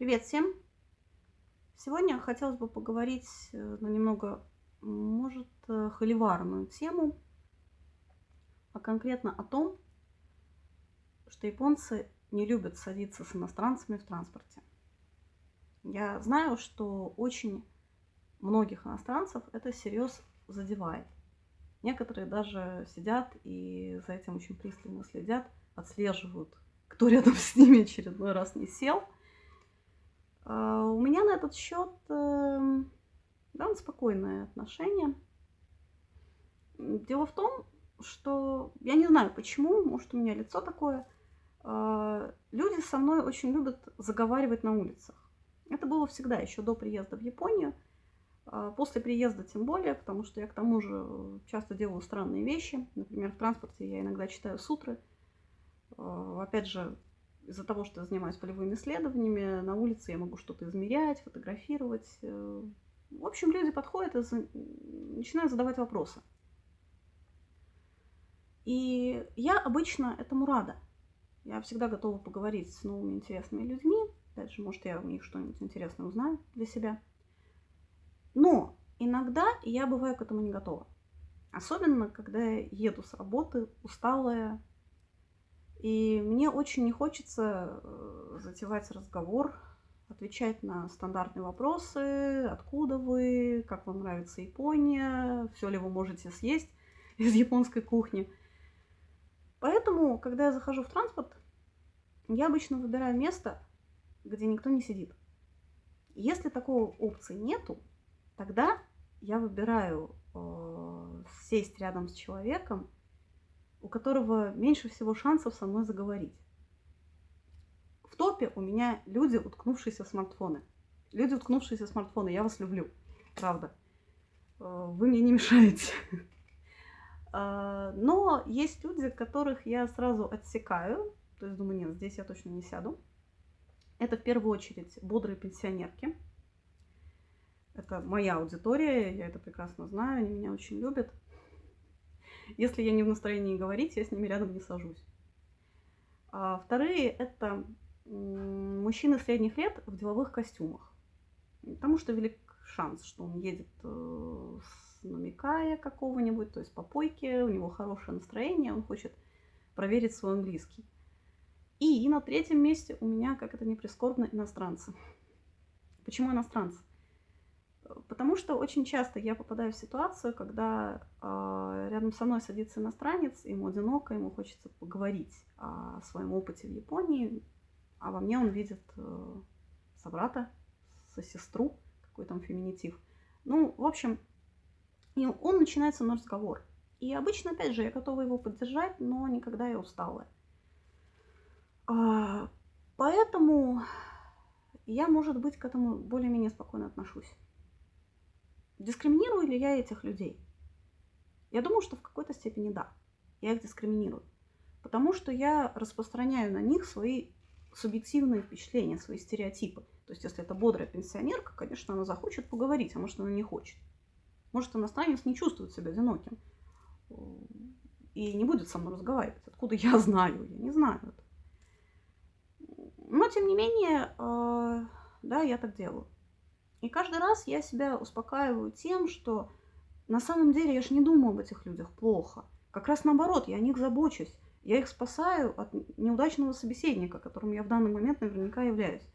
Привет всем! Сегодня хотелось бы поговорить э, на немного, может, э, холиварную тему, а конкретно о том, что японцы не любят садиться с иностранцами в транспорте. Я знаю, что очень многих иностранцев это серьезно задевает. Некоторые даже сидят и за этим очень пристально следят, отслеживают, кто рядом с ними очередной раз не сел – у меня на этот счет эм, довольно спокойное отношение. Дело в том, что я не знаю почему, может у меня лицо такое. А, люди со мной очень любят заговаривать на улицах. Это было всегда, еще до приезда в Японию. А, после приезда тем более, потому что я к тому же часто делаю странные вещи. Например, в транспорте я иногда читаю сутры. Опять же, из-за того, что я занимаюсь полевыми исследованиями, на улице я могу что-то измерять, фотографировать. Э, в общем, люди подходят и начинают задавать вопросы. И я обычно этому рада. Я всегда готова поговорить с новыми интересными людьми. Опять же, может, я у них что-нибудь интересное узнаю для себя. Но иногда я бываю к этому не готова. Особенно, когда я еду с работы усталая, и мне очень не хочется э, затевать разговор, отвечать на стандартные вопросы, откуда вы, как вам нравится Япония, все ли вы можете съесть из японской кухни. Поэтому, когда я захожу в транспорт, я обычно выбираю место, где никто не сидит. Если такой опции нету, тогда я выбираю э, сесть рядом с человеком, у которого меньше всего шансов со мной заговорить. В топе у меня люди, уткнувшиеся в смартфоны. Люди, уткнувшиеся в смартфоны, я вас люблю, правда. Э, вы мне не мешаете. А, но есть люди, которых я сразу отсекаю. То есть думаю, нет, здесь я точно не сяду. Это в первую очередь бодрые пенсионерки. Это моя аудитория, я это прекрасно знаю, они меня очень любят. Если я не в настроении говорить, я с ними рядом не сажусь. А вторые – это мужчины средних лет в деловых костюмах. Потому что велик шанс, что он едет э, с намекая какого-нибудь, то есть по попойке, у него хорошее настроение, он хочет проверить свой английский. И на третьем месте у меня, как это не прискорбно, иностранцы. Почему иностранцы? Потому что очень часто я попадаю в ситуацию, когда э, рядом со мной садится иностранец, ему одиноко, ему хочется поговорить о своем опыте в Японии, а во мне он видит э, собрата, со сестру, какой там феминитив. Ну, в общем, и он начинает со мной разговор. И обычно, опять же, я готова его поддержать, но никогда я устала. А, поэтому я, может быть, к этому более-менее спокойно отношусь. Дискриминирую ли я этих людей? Я думаю, что в какой-то степени да. Я их дискриминирую. Потому что я распространяю на них свои субъективные впечатления, свои стереотипы. То есть, если это бодрая пенсионерка, конечно, она захочет поговорить, а может, она не хочет. Может, иностранец не чувствует себя одиноким и не будет со мной разговаривать. Откуда я знаю? Я не знаю. Но, тем не менее, э, да, я так делаю. И каждый раз я себя успокаиваю тем, что на самом деле я же не думаю об этих людях плохо. Как раз наоборот, я о них забочусь. Я их спасаю от неудачного собеседника, которым я в данный момент наверняка являюсь.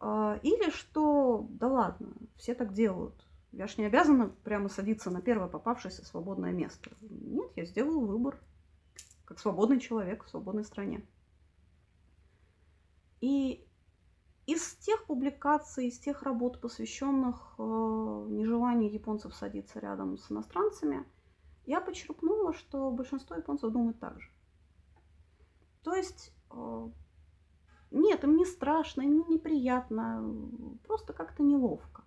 А, или что, да ладно, все так делают. Я ж не обязана прямо садиться на первое попавшееся свободное место. Нет, я сделаю выбор, как свободный человек в свободной стране. И из тех публикаций, из тех работ, посвященных э, нежеланию японцев садиться рядом с иностранцами, я почерпнула, что большинство японцев думают так же. То есть, э, нет, им не страшно, им не неприятно, просто как-то неловко.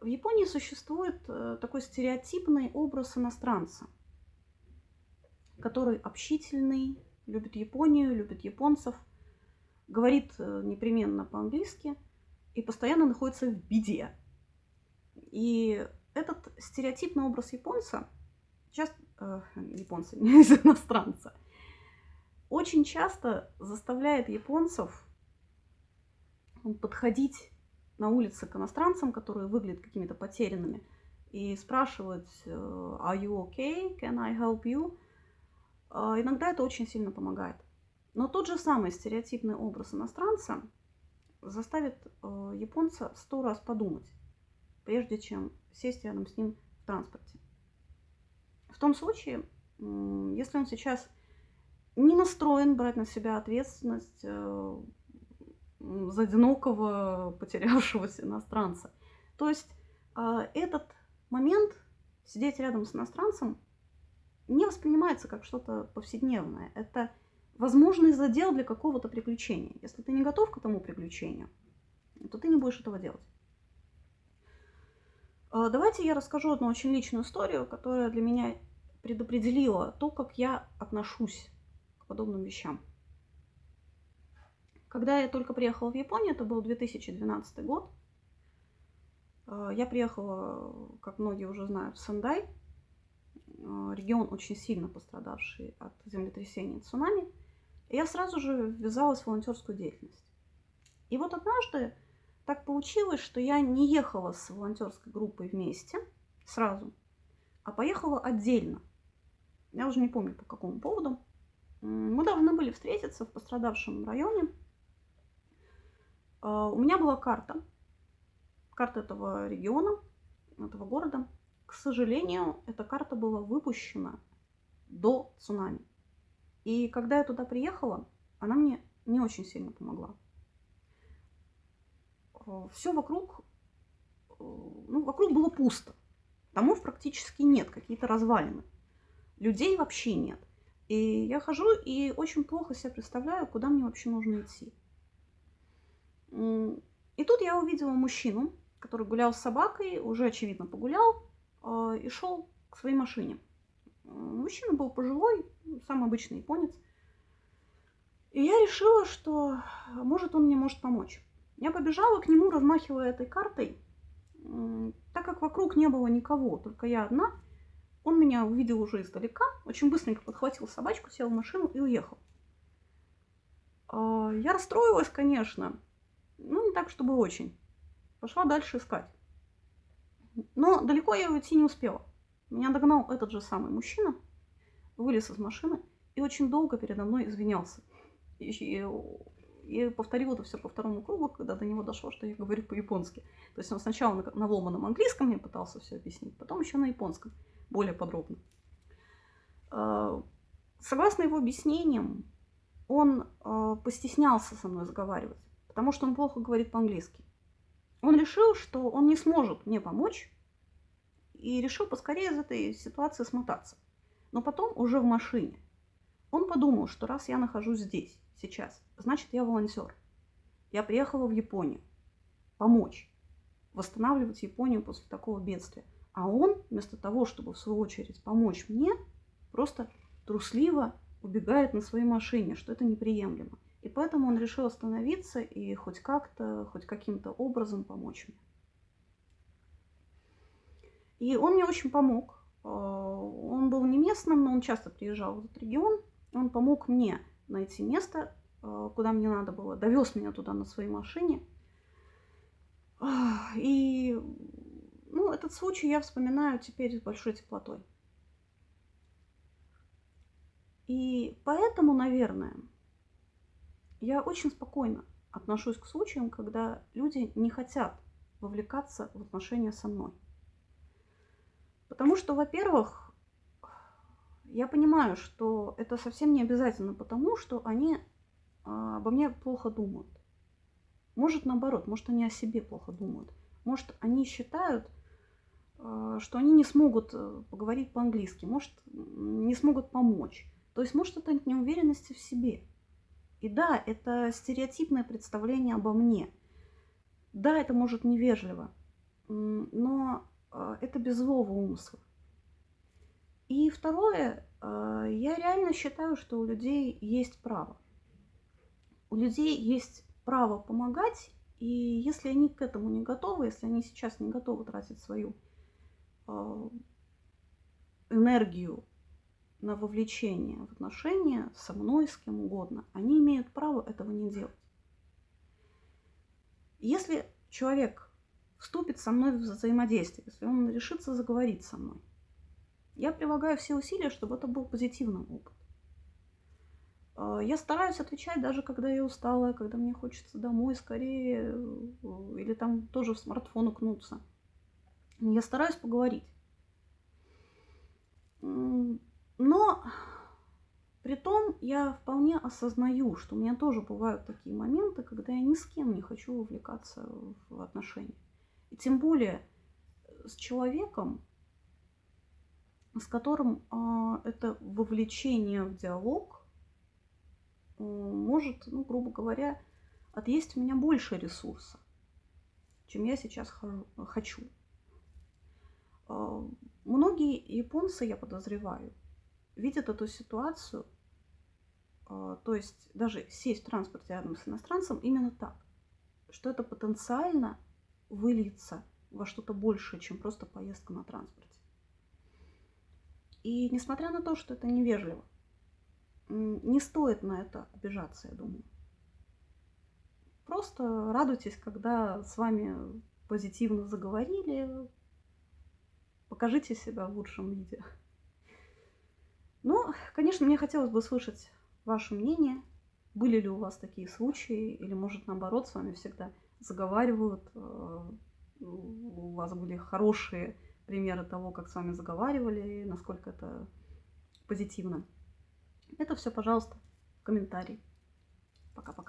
В Японии существует э, такой стереотипный образ иностранца, который общительный, любит Японию, любит японцев – говорит э, непременно по-английски и постоянно находится в беде. И этот стереотипный образ японца, часто, э, японца, не из иностранца, очень часто заставляет японцев подходить на улице к иностранцам, которые выглядят какими-то потерянными, и спрашивать э, «Are you okay? Can I help you?» а, Иногда это очень сильно помогает. Но тот же самый стереотипный образ иностранца заставит э, японца сто раз подумать, прежде чем сесть рядом с ним в транспорте. В том случае, если он сейчас не настроен брать на себя ответственность э, за одинокого потерявшегося иностранца. То есть э, этот момент сидеть рядом с иностранцем не воспринимается как что-то повседневное. Это возможный задел для какого-то приключения. Если ты не готов к этому приключению, то ты не будешь этого делать. Э, давайте я расскажу одну очень личную историю, которая для меня предопределила то, как я отношусь к подобным вещам. Когда я только приехала в Японию, это был 2012 год, э, я приехала, как многие уже знают, в Сендай, э, регион очень сильно пострадавший от землетрясения и цунами. И я сразу же ввязалась в волонтерскую деятельность. И вот однажды так получилось, что я не ехала с волонтерской группой вместе сразу, а поехала отдельно. Я уже не помню по какому поводу. Мы должны были встретиться в пострадавшем районе. А, у меня была карта, карта этого региона, этого города. К сожалению, эта карта была выпущена до цунами. И когда я туда приехала, она мне не очень сильно помогла. А, Все вокруг, э, ну, вокруг было пусто. Домов практически нет, какие-то развалины. Людей вообще нет. И я хожу и очень плохо себе представляю, куда мне вообще нужно идти. И тут я увидела мужчину, который гулял с собакой, уже очевидно погулял, а, и шел к своей машине. Мужчина был пожилой, самый обычный японец. И я решила, что может он мне может помочь. Я побежала к нему, размахивая этой картой, так как вокруг не было никого, только я одна – он меня увидел уже издалека, очень быстренько подхватил собачку, сел в машину и уехал. А, я расстроилась, конечно, но не так, чтобы очень. Пошла дальше искать. Но далеко я уйти не успела. Меня догнал этот же самый мужчина, вылез из машины и очень долго передо мной извинялся. И, повторил это все по второму кругу, когда до него дошло, что я говорю по-японски. То есть он сначала на, на ломаном английском мне пытался все объяснить, потом еще на японском более подробно. А, согласно его объяснениям, он а, постеснялся со мной разговаривать, потому что он плохо говорит по-английски. Он решил, что он не сможет мне помочь, и решил поскорее из этой ситуации смотаться. Но потом, уже в машине, он подумал, что раз я нахожусь здесь, сейчас, значит, я волонтер. Я приехала в Японию помочь восстанавливать Японию после такого бедствия. А он, вместо того, чтобы в свою очередь помочь мне, просто трусливо убегает на своей машине, что это неприемлемо. И поэтому он решил остановиться и хоть как-то, хоть каким-то образом помочь мне. И он мне очень помог. А, он был не местным, но он часто приезжал в этот регион. Он помог мне найти место, а, куда мне надо было. Довез меня туда на своей машине. И ну, этот случай я вспоминаю теперь с большой теплотой. И поэтому, наверное, я очень спокойно отношусь к случаям, когда люди не хотят вовлекаться в отношения со мной. Потому что, во-первых, я понимаю, что это совсем не обязательно потому, что они а, обо мне плохо думают. Может, наоборот, может, они о себе плохо думают. Может, они считают, а, что они не смогут э, поговорить по-английски, может, не смогут помочь. То есть, может, это от неуверенности в себе. И да, это стереотипное представление обо мне. Да, это может невежливо, но это без злого умысла. И второе, а, я реально считаю, что у людей есть право. У людей есть право помогать, и если они к этому не готовы, если они сейчас не готовы тратить свою а, энергию на вовлечение в отношения со мной, с кем угодно, они имеют право этого не делать. Если человек вступит со мной в взаимодействие, если он решится заговорить со мной, я прилагаю все усилия, чтобы это был позитивный опыт. А, я стараюсь отвечать даже когда я устала, когда мне хочется домой скорее, э, или там тоже в смартфон укнуться. Я стараюсь поговорить. Но при том я вполне осознаю, что у меня тоже бывают такие моменты, когда я ни с кем не хочу вовлекаться в отношения. И тем более с человеком, с которым э, это вовлечение в диалог э, может, ну, грубо говоря, отъесть у меня больше ресурса, чем я сейчас хочу. Э, многие японцы, я подозреваю, видят эту ситуацию, э, то есть даже сесть в транспорте рядом с иностранцем именно так, что это потенциально выльется во что-то большее, чем просто поездка на транспорте. И несмотря на то, что это невежливо, не стоит на это обижаться, я думаю. Просто радуйтесь, когда с вами позитивно заговорили, покажите себя в лучшем виде. Ну, конечно, мне хотелось бы слышать ваше мнение. Были ли у вас такие случаи, или, может, наоборот, с вами всегда заговаривают, э, у вас были хорошие примеры того, как с вами заговаривали, насколько это позитивно. Это все, пожалуйста, в комментарии. Пока-пока.